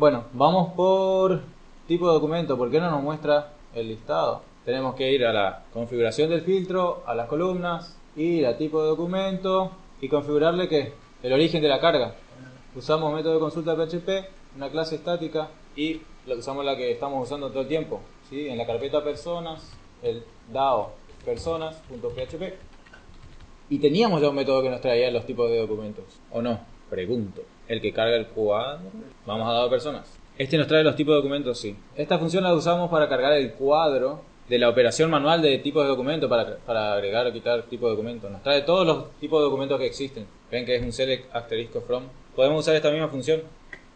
Bueno, vamos por tipo de documento. ¿Por qué no nos muestra el listado? Tenemos que ir a la configuración del filtro, a las columnas, ir a tipo de documento y configurarle que el origen de la carga. Usamos método de consulta PHP, una clase estática y usamos la que estamos usando todo el tiempo. ¿sí? En la carpeta personas, el DAO personas.php. Y teníamos ya un método que nos traía los tipos de documentos. ¿O no? Pregunto. El que carga el cuadro. Vamos a DAO personas. Este nos trae los tipos de documentos, sí. Esta función la usamos para cargar el cuadro de la operación manual de tipos de documentos para, para agregar o quitar tipos de documentos. Nos trae todos los tipos de documentos que existen. Ven que es un select asterisco from. Podemos usar esta misma función.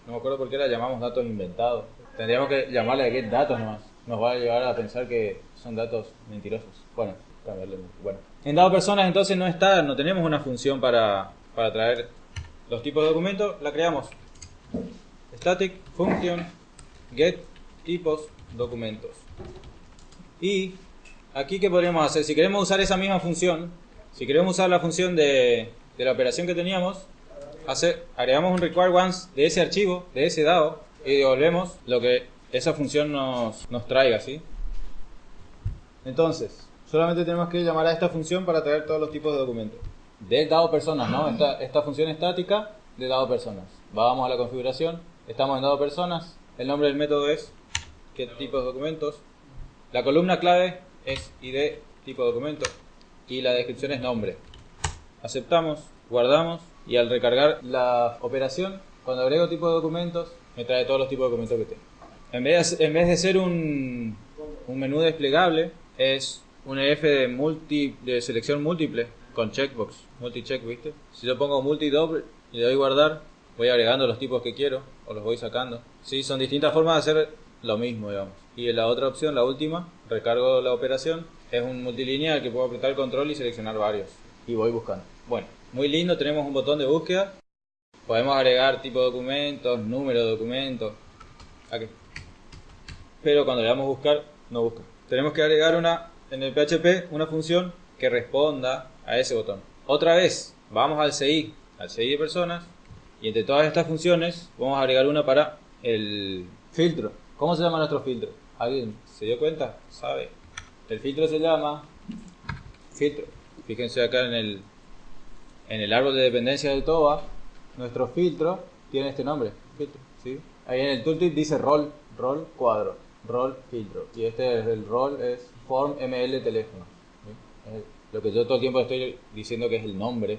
No me acuerdo por qué la llamamos datos inventados. Tendríamos que llamarle get datos nomás. Nos va a llevar a pensar que son datos mentirosos. Bueno, cambiarle. Bueno. En dado personas entonces no está, no tenemos una función para, para traer los tipos de documentos. La creamos. Static function get tipos documentos. Y aquí qué podríamos hacer, si queremos usar esa misma función, si queremos usar la función de, de la operación que teníamos, hacer, agregamos un require once de ese archivo, de ese dado, y devolvemos lo que esa función nos, nos traiga, ¿sí? Entonces, solamente tenemos que llamar a esta función para traer todos los tipos de documentos. De dado personas, ¿no? Esta, esta función estática de dado personas. Vamos a la configuración, estamos en dado personas, el nombre del método es qué tipo de documentos, la columna clave es ID tipo documento y la descripción es nombre. Aceptamos, guardamos y al recargar la operación, cuando agrego tipo de documentos, me trae todos los tipos de documentos que tengo. En vez de, en vez de ser un, un menú desplegable, es un EF de, multi, de selección múltiple con checkbox, multi-check, ¿viste? Si yo pongo multi-double y le doy guardar, voy agregando los tipos que quiero o los voy sacando. Sí, son distintas formas de hacer lo mismo, digamos. Y la otra opción, la última, recargo la operación, es un multilineal que puedo apretar control y seleccionar varios. Y voy buscando. Bueno, muy lindo, tenemos un botón de búsqueda. Podemos agregar tipo de documentos, número de documentos. Aquí. Pero cuando le damos buscar, no busca. Tenemos que agregar una, en el PHP, una función que responda a ese botón. Otra vez, vamos al CI, al CI de personas. Y entre todas estas funciones, vamos a agregar una para el filtro. ¿Cómo se llama nuestro filtro? ¿Alguien se dio cuenta? ¿Sabe? El filtro se llama filtro. Fíjense acá en el, en el árbol de dependencia del TOBA, nuestro filtro tiene este nombre, filtro. ¿sí? Ahí en el tooltip dice rol, rol cuadro, rol filtro. Y este es el rol es form ml teléfono. Lo que yo todo el tiempo estoy diciendo que es el nombre.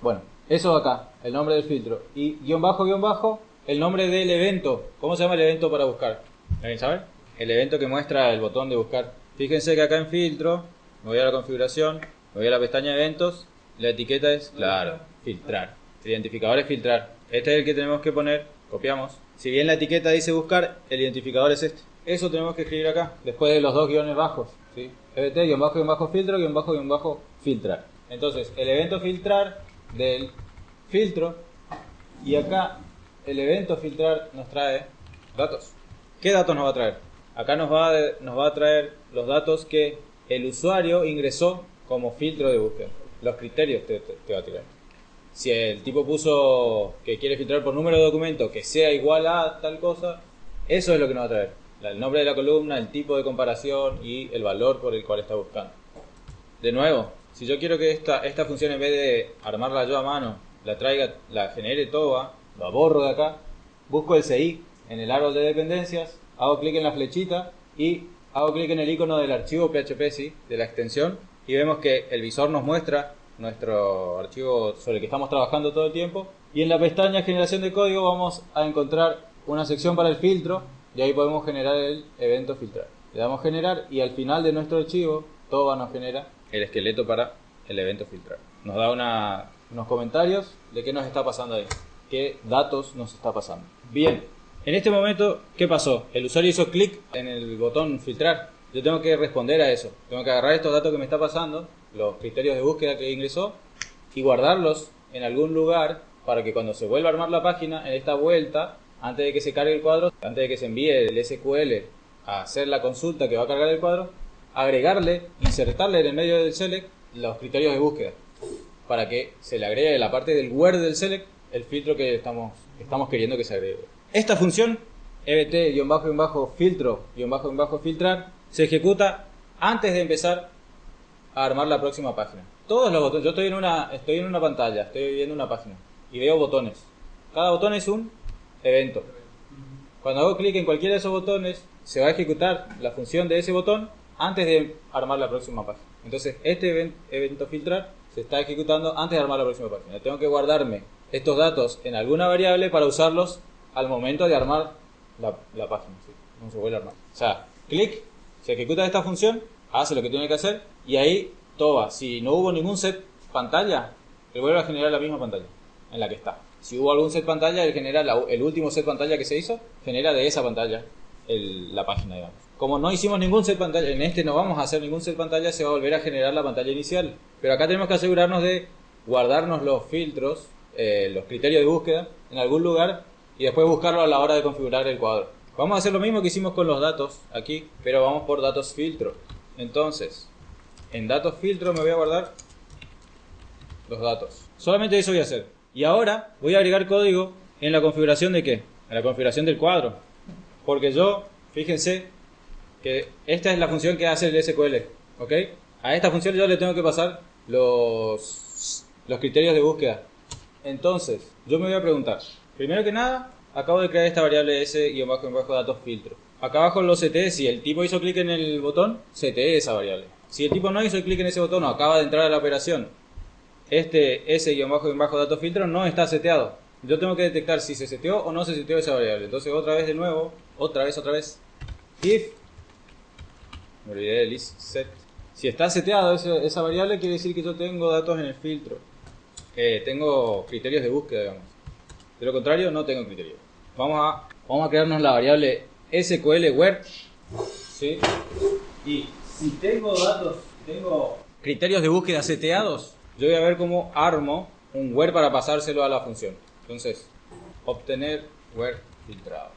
Bueno, eso acá, el nombre del filtro. Y guion bajo, guion bajo, el nombre del evento. ¿Cómo se llama el evento para buscar? ¿Alguien sabe? El evento que muestra el botón de buscar. Fíjense que acá en filtro, me voy a la configuración, me voy a la pestaña eventos, la etiqueta es, claro, filtrar. El identificador es filtrar. Este es el que tenemos que poner, copiamos. Si bien la etiqueta dice buscar, el identificador es este. Eso tenemos que escribir acá, después de los dos guiones bajos. ¿sí? EBT, guion bajo, guion bajo, filtro, guion bajo, guion bajo, filtrar. Entonces, el evento filtrar del filtro y acá el evento filtrar nos trae datos. ¿Qué datos nos va a traer? Acá nos va, a, nos va a traer los datos que el usuario ingresó como filtro de búsqueda. Los criterios te, te, te va a tirar. Si el tipo puso que quiere filtrar por número de documento que sea igual a tal cosa, eso es lo que nos va a traer. El nombre de la columna, el tipo de comparación y el valor por el cual está buscando. De nuevo, si yo quiero que esta, esta función en vez de armarla yo a mano, la traiga, la genere toda, la borro de acá, busco el CI en el árbol de dependencias, hago clic en la flechita y hago clic en el icono del archivo PHP, ¿sí? de la extensión, y vemos que el visor nos muestra nuestro archivo sobre el que estamos trabajando todo el tiempo. Y en la pestaña generación de código vamos a encontrar una sección para el filtro y ahí podemos generar el evento filtrar. Le damos generar y al final de nuestro archivo todo nos genera el esqueleto para el evento filtrar. Nos da unos comentarios de qué nos está pasando ahí, qué datos nos está pasando. Bien, en este momento, ¿qué pasó? El usuario hizo clic en el botón filtrar. Yo tengo que responder a eso. Tengo que agarrar estos datos que me está pasando, los criterios de búsqueda que ingresó, y guardarlos en algún lugar para que cuando se vuelva a armar la página, en esta vuelta, antes de que se cargue el cuadro, antes de que se envíe el SQL a hacer la consulta que va a cargar el cuadro, agregarle, insertarle en el medio del select los criterios de búsqueda para que se le agregue la parte del word del select el filtro que estamos, estamos queriendo que se agregue. Esta función ebt-filtro-filtrar se ejecuta antes de empezar a armar la próxima página. Todos los botones, yo estoy en una, estoy en una pantalla, estoy viendo una página y veo botones. Cada botón es un evento. Cuando hago clic en cualquiera de esos botones, se va a ejecutar la función de ese botón antes de armar la próxima página. Entonces, este evento filtrar se está ejecutando antes de armar la próxima página. Tengo que guardarme estos datos en alguna variable para usarlos al momento de armar la, página. No se vuelve a armar. O sea, clic, se ejecuta esta función, hace lo que tiene que hacer y ahí todo va. Si no hubo ningún set pantalla, le vuelve a generar la misma pantalla en la que está. Si hubo algún set pantalla, él genera el último set pantalla que se hizo, genera de esa pantalla la página, digamos. Como no hicimos ningún set pantalla, en este no vamos a hacer ningún set pantalla, se va a volver a generar la pantalla inicial. Pero acá tenemos que asegurarnos de guardarnos los filtros, eh, los criterios de búsqueda en algún lugar y después buscarlo a la hora de configurar el cuadro. Vamos a hacer lo mismo que hicimos con los datos aquí, pero vamos por datos filtro. Entonces, en datos filtro me voy a guardar los datos. Solamente eso voy a hacer. Y ahora voy a agregar código en la configuración de qué? En la configuración del cuadro. Porque yo, fíjense, que esta es la función que hace el SQL. ¿Ok? A esta función yo le tengo que pasar los, los criterios de búsqueda. Entonces, yo me voy a preguntar, primero que nada, acabo de crear esta variable s-datos filtro. Acá abajo lo CTE, si el tipo hizo clic en el botón, CTE esa variable. Si el tipo no hizo clic en ese botón o acaba de entrar a la operación, este s-datos filtro no está seteado. Yo tengo que detectar si se seteó o no se seteó esa variable. Entonces otra vez de nuevo, otra vez, otra vez, if, me olvidé del set. Si está seteado esa, variable quiere decir que yo tengo datos en el filtro. Eh, tengo criterios de búsqueda, digamos. De lo contrario, no tengo criterios. Vamos a, vamos a crearnos la variable SQL where. ¿sí? Y si tengo datos, tengo criterios de búsqueda seteados, yo voy a ver cómo armo un where para pasárselo a la función. Entonces, obtener where filtrado.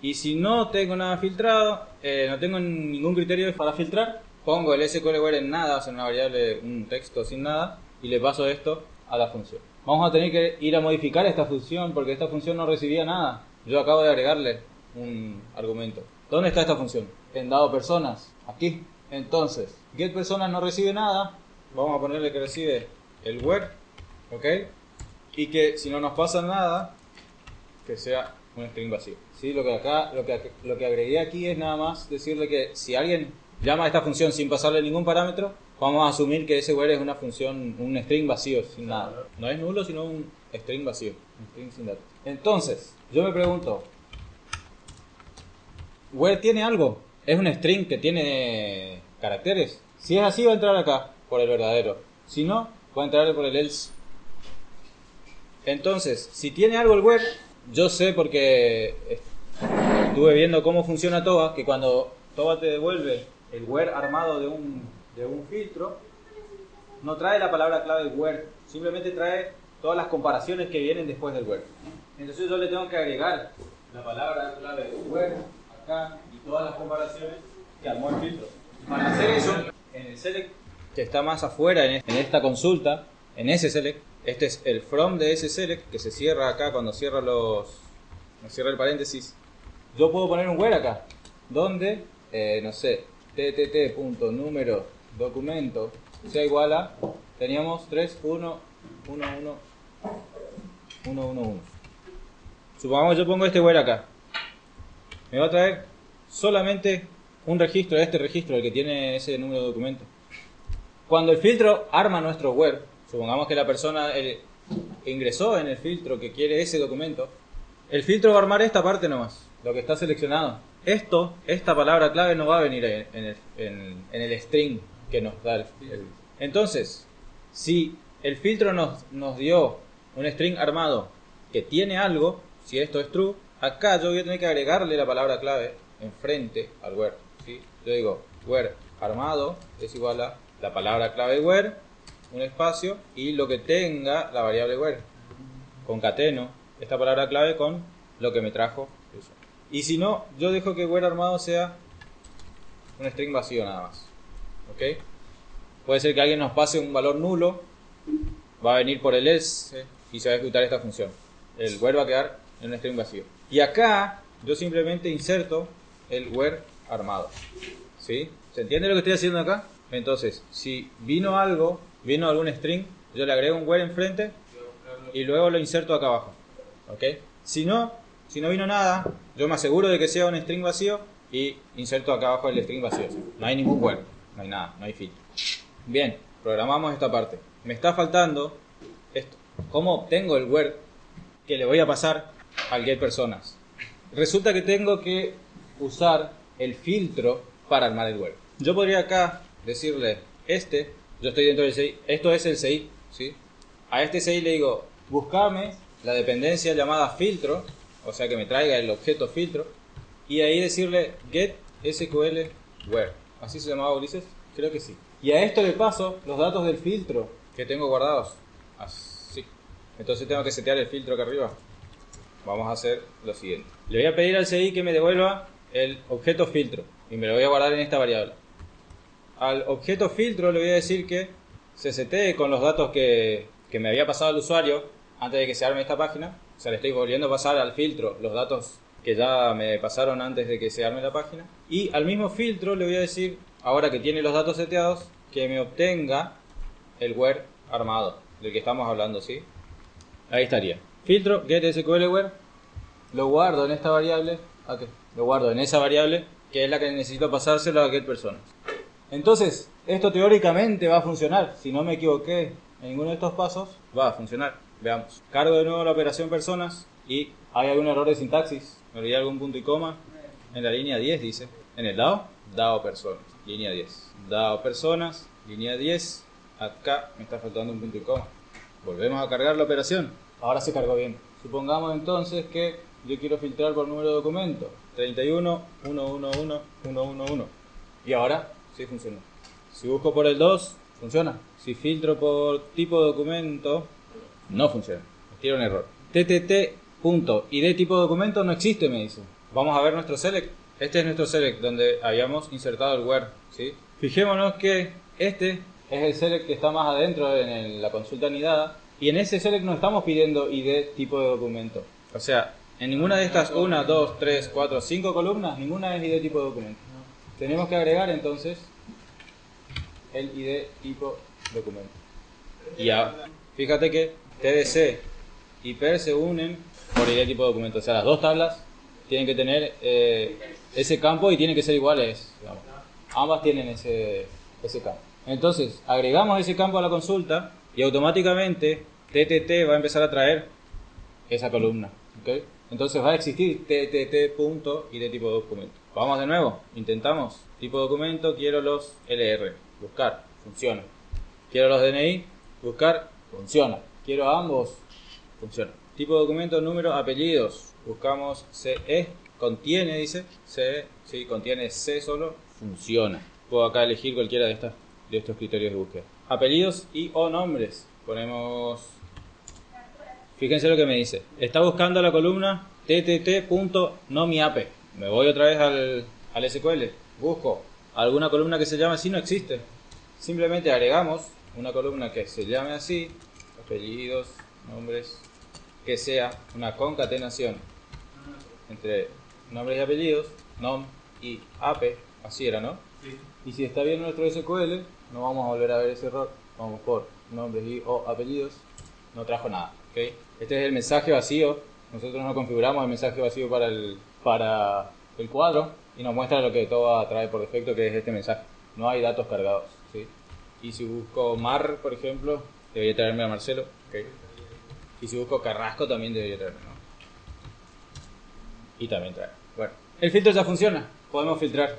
Y si no tengo nada filtrado, eh, no tengo ningún criterio para filtrar, pongo el SQL where en nada, o sea, una variable, un texto sin nada, y le paso esto a la función. Vamos a tener que ir a modificar esta función porque esta función no recibía nada. Yo acabo de agregarle un argumento. ¿Dónde está esta función? En dado personas, aquí. Entonces, get personas no recibe nada, vamos a ponerle que recibe el where, ¿ok? Y que si no nos pasa nada, que sea un string vacío. ¿Sí? Lo que acá, lo que, lo que agregué aquí es nada más decirle que si alguien llama a esta función sin pasarle ningún parámetro, vamos a asumir que ese where es una función, un string vacío, sin nada. No es nulo, sino un string vacío, un string sin datos. Entonces, yo me pregunto, ¿where tiene algo? ¿Es un string que tiene caracteres? Si es así, va a entrar acá por el verdadero. Si no, a entrar por el else. Entonces, si tiene algo el web, yo sé porque estuve viendo cómo funciona Toba, que cuando Toba te devuelve el where armado de un, de un filtro, no trae la palabra clave where, simplemente trae todas las comparaciones que vienen después del where. Entonces yo le tengo que agregar la palabra clave where acá y todas las comparaciones que armó el filtro. Para hacer eso, en el select que está más afuera en esta consulta, en ese este es el from de ese select que se cierra acá cuando cierra los cierra el paréntesis. Yo puedo poner un where acá, donde, eh, no sé, ttt.número documento sea igual a, teníamos 3, 1, 1, 1, 1, 1, 1. Supongamos yo pongo este where acá. Me va a traer solamente un registro, este registro, el que tiene ese número de documento. Cuando el filtro arma nuestro web, supongamos que la persona ingresó en el filtro que quiere ese documento, el filtro va a armar esta parte nomás, lo que está seleccionado. Esto, esta palabra clave no va a venir en el, string que nos da el, Entonces, si el filtro nos, nos dio un string armado que tiene algo, si esto es true, acá yo voy a tener que agregarle la palabra clave enfrente al where. Yo digo where armado es igual a la palabra clave where, un espacio y lo que tenga la variable where. Concateno esta palabra clave con lo que me trajo eso. Y si no, yo dejo que where armado sea un string vacío nada más. ¿Ok? Puede ser que alguien nos pase un valor nulo, va a venir por el else y se va a ejecutar esta función. El where va a quedar en un string vacío. Y acá yo simplemente inserto el where armado. ¿Sí? ¿Se entiende lo que estoy haciendo acá? Entonces, si vino algo, vino algún string, yo le agrego un where enfrente y luego lo inserto acá abajo. ¿Ok? Si no, si no vino nada, yo me aseguro de que sea un string vacío y inserto acá abajo el string vacío. No hay ningún where, no hay nada, no hay filtro. Bien, programamos esta parte. Me está faltando esto. ¿Cómo obtengo el where que le voy a pasar al get personas? Resulta que tengo que usar el filtro para armar el where. Yo podría acá decirle, este, yo estoy dentro del CI, esto es el CI, ¿sí? A este CI le digo, buscame la dependencia llamada filtro, o sea que me traiga el objeto filtro, y ahí decirle get SQL where. ¿Así se llamaba Ulises? Creo que sí. Y a esto le paso los datos del filtro que tengo guardados. Así. Entonces tengo que setear el filtro acá arriba. Vamos a hacer lo siguiente. Le voy a pedir al CI que me devuelva el objeto filtro y me lo voy a guardar en esta variable. Al objeto filtro le voy a decir que se setee con los datos que, que me había pasado el usuario antes de que se arme esta página. O sea, le estoy volviendo a pasar al filtro los datos que ya me pasaron antes de que se arme la página. Y al mismo filtro le voy a decir, ahora que tiene los datos seteados, que me obtenga el where armado, del que estamos hablando, ¿sí? Ahí estaría. Filtro, get SQL where, lo guardo en esta variable, ¿a qué? Lo guardo en esa variable, que es la que necesito pasárselo a get personas. Entonces, esto teóricamente va a funcionar. Si no me equivoqué en ninguno de estos pasos, va a funcionar. Veamos. Cargo de nuevo la operación personas y hay algún error de sintaxis. Me olvidé algún punto y coma. En la línea 10 dice. En el DAO, DAO personas. Línea 10. DAO personas, línea 10. Acá me está faltando un punto y coma. Volvemos a cargar la operación. Ahora se cargó bien. Supongamos entonces que yo quiero filtrar por número de documento. 31, 111, 111. Y ahora sí funciona. Si busco por el 2, funciona. Si filtro por tipo de documento, no funciona. Tira un error. TTT de tipo de documento no existe, me dice. Vamos a ver nuestro select. Este es nuestro select donde habíamos insertado el where. Fijémonos que este es el select que está más adentro en la consulta anidada. Y en ese select no estamos pidiendo ID tipo de documento. O sea, en ninguna de estas 1, 2, 3, 4, 5 columnas, ninguna es ID tipo de documento. Tenemos que agregar entonces el ID tipo documento. Y ya, fíjate que TDC y PER se unen por ID tipo documento. O sea, las dos tablas tienen que tener eh, ese campo y tienen que ser iguales. digamos. Ambas tienen ese, ese campo. Entonces, agregamos ese campo a la consulta y automáticamente TTT va a empezar a traer esa columna. ¿ok? Entonces va a existir TTT punto y de tipo documento. Vamos de nuevo, intentamos. Tipo documento, quiero los LR. Buscar, funciona. Quiero los DNI, buscar, funciona. Quiero ambos, funciona. Tipo documento, número, apellidos. Buscamos CE, contiene, dice. CE, sí, contiene C solo, funciona. Puedo acá elegir cualquiera de, estas, de estos criterios de búsqueda. Apellidos y o nombres. Ponemos Fíjense lo que me dice. Está buscando la columna ttt.nomiape. Me voy otra vez al, al SQL. Busco alguna columna que se llame así, no existe. Simplemente agregamos una columna que se llame así, apellidos, nombres, que sea una concatenación entre nombres y apellidos, nom y ape, así era, ¿no? Y si está bien nuestro SQL, no vamos a volver a ver ese error. Vamos por nombres y o apellidos. No trajo nada. ¿ok? Este es el mensaje vacío. Nosotros no configuramos el mensaje vacío para el, para el cuadro y nos muestra lo que todo trae por defecto, que es este mensaje. No hay datos cargados. ¿sí? Y si busco Mar, por ejemplo, debería traerme a Marcelo. Y si busco Carrasco, también debería traerme. ¿no? Y también trae. Bueno, el filtro ya funciona. Podemos filtrar.